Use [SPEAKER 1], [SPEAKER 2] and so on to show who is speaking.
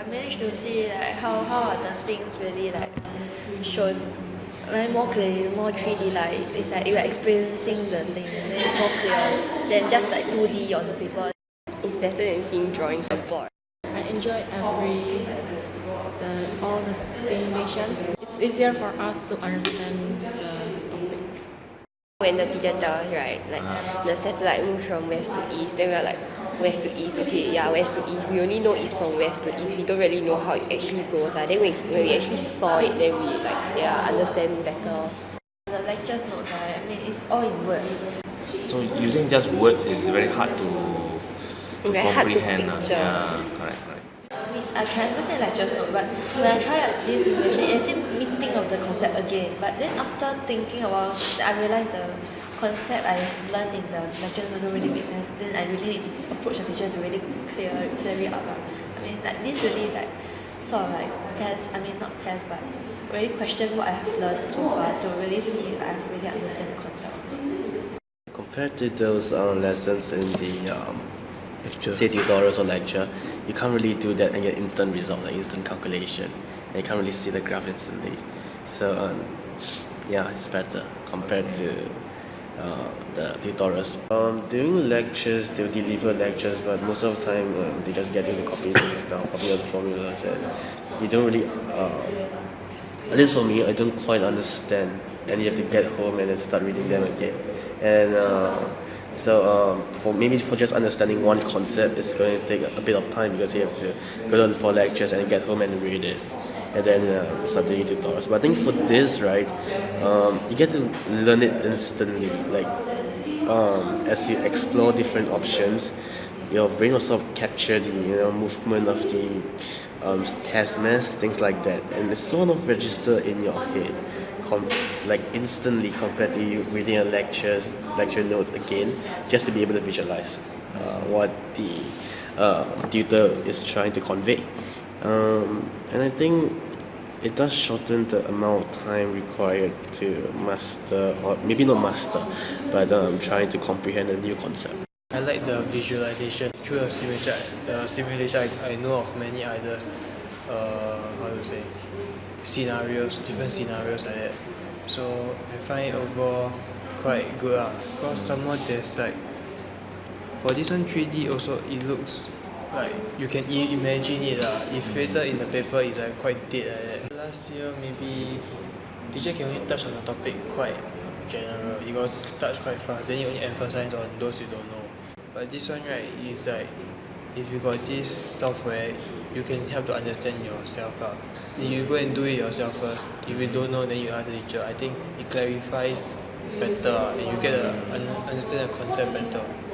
[SPEAKER 1] I managed to see like how how are the things really like shown very more clearly more 3D like it's like you are experiencing the thing and then it's more clear than just like 2D on the paper.
[SPEAKER 2] It's better than seeing drawings on board.
[SPEAKER 3] I enjoyed every the all the simulations. It's easier for us to understand the topic.
[SPEAKER 2] When the teacher tells right, like the satellite moves from west to east, then we're like, west to east, okay, yeah, west to east. We only know it's from west to east. We don't really know how it actually goes. Uh. Then when, when we actually saw it, then we like, yeah, understand better.
[SPEAKER 1] The lectures notes, right, I mean, it's all in words.
[SPEAKER 4] So using just words is very hard to, to
[SPEAKER 2] Very hard to
[SPEAKER 4] comprehend. ah.
[SPEAKER 2] picture.
[SPEAKER 4] Yeah, correct, correct.
[SPEAKER 1] I mean, I can understand lectures note, but when I try out this simulation, it actually made me think of the concept again. But then after thinking about it, I realized the concept I learned in the lecture note don't really make sense. Then I really need to approach the teacher to really clear clear it up. lah. I mean, like this really like sort of like test. I mean, not test, but really question what I have learned so far to really see if I have really understand the concept.
[SPEAKER 5] Compared to those uh, lessons in the um, lecture. say tutorials or lecture, you can't really do that and get instant result, like instant calculation. And you can't really see the graph instantly. So um, yeah, it's better compared to uh, the tutorials. Um, during lectures, they'll deliver lectures, but most of the time um, they just get you to copy things down, copy all the formulas, and you don't really. Uh, at least for me, I don't quite understand, and you have to get home and then start reading them again. And uh, so, um, for maybe for just understanding one concept, it's going to take a bit of time because you have to go to for lectures and get home and read it, and then uh, doing tutorials. But I think for this, right, um, you get to learn it instantly. Like um, as you explore different options, your brain will sort of capture the you know movement of the um, test mass, things like that, and it's sort of register in your head, like instantly compared to you reading a lectures lecture notes again, just to be able to visualize uh, what the uh, tutor is trying to convey, um, and I think it does shorten the amount of time required to master, or maybe not master, but um, trying to comprehend a new concept.
[SPEAKER 6] I like the visualization through the simulation. The simulation, I, I know of many others. Uh, how to say, scenarios, different scenarios like that. So I find it overall quite good ah. Cause someone there's like, for this one 3D also it looks like you can i- imagine it lah. If later in the paper it's like quite dead like that. Last year maybe teacher can only touch on the topic quite general. You got touch quite fast. Then you only emphasize on those you don't know. But this one right is like if you got this software you can help to understand yourself. Then you go and do it yourself first. If you don't know then you ask the teacher. I think it clarifies better and you get un- understand the concept better.